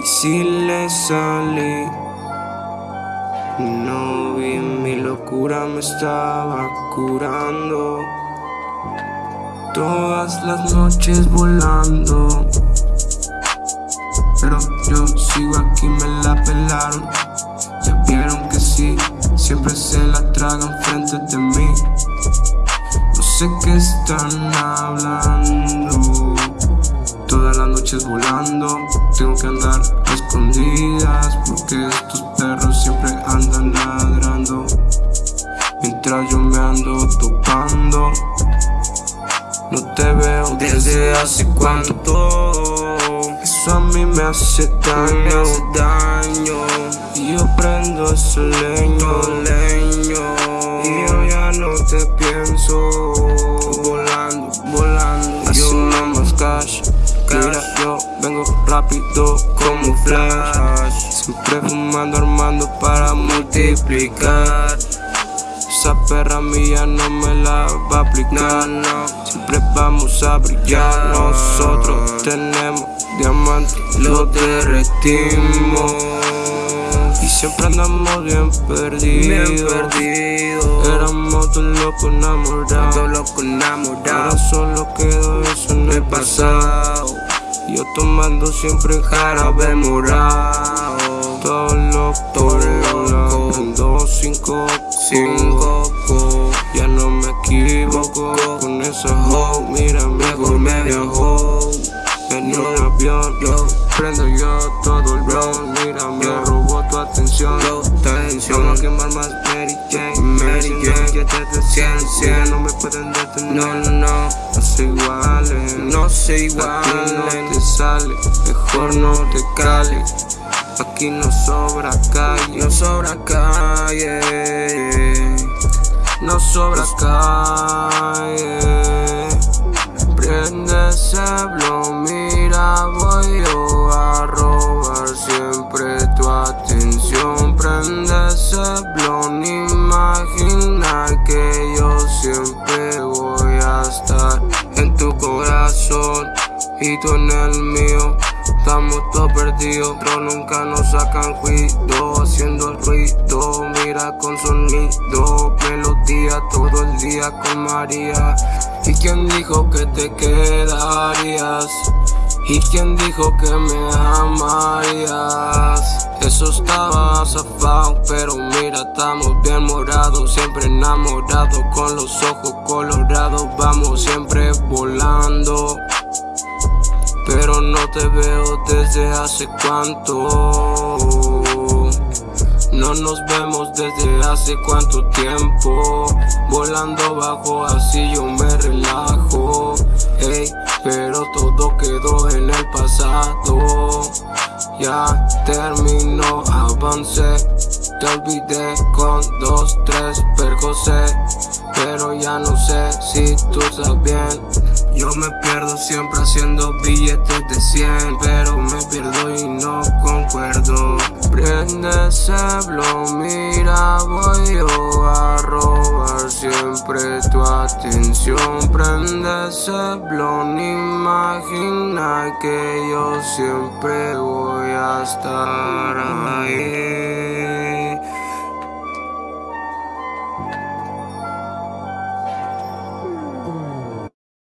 Y si le salí, no vi mi locura me estaba curando. Todas las noches volando. Pero yo sigo aquí, me la pelaron. Ya vieron que sí, siempre se la tragan frente de mí. No sé qué están hablando. Noches volando, tengo que andar escondidas porque estos perros siempre andan ladrando. Mientras yo me ando topando, no te veo desde hace cuánto. Eso a mí me hace daño, daño. Y yo prendo ese leño. Rápido como flash. Siempre fumando, armando para multiplicar. Esa perra mía no me la va a aplicar. Siempre vamos a brillar. Nosotros tenemos diamantes, los derretimos. Y siempre andamos bien perdidos. Bien perdidos. Éramos dos locos enamorados. Dos locos Ahora enamorados. solo quedó eso en el pasado. Yo tomando siempre jarabe morado. Todo loco, Todo loco. Prendo cinco, Cinco co- Ya no me equivoco con esa hoe. Mira, mejor me viajó. En un avión, Yo, prendo yo todo el ron. Mira, me robó tu atención. yo, tensión. quemar más Mary Jane. Mary Jane. Ya te decían, 100, 100, no me pueden detener. No, no, no. No No se Aquí no te sale, mejor no te cale. Aquí no sobra calle, No sobra calle. no sobra calle. Prende ese blow, mira, voy yo a robar siempre tu atención. Prende ese blow, y tú en el mío. Estamos todos perdidos, pero nunca nos sacan juicio Haciendo el ruido, mira con sonido Melodía todo el día con María ¿Y quién dijo que te quedarías? ¿Y quién dijo que me amarías? Eso estaba zafado, pero mira, estamos bien morados Siempre enamorados, con los ojos colorados Vamos siempre volando te veo desde hace cuánto. No nos vemos desde hace cuánto tiempo. Volando bajo, así yo me relajo. Ey, pero todo quedó en el pasado. Ya terminó, avancé. Te olvidé con dos, tres per José. Pero ya no sé si tú estás bien. Yo me pierdo siempre haciendo billetes de 100 Pero me pierdo y no concuerdo. Prende ese blow, mira voy a robar siempre tu atención. Prende ese blow, imagina que yo siempre voy a estar ahí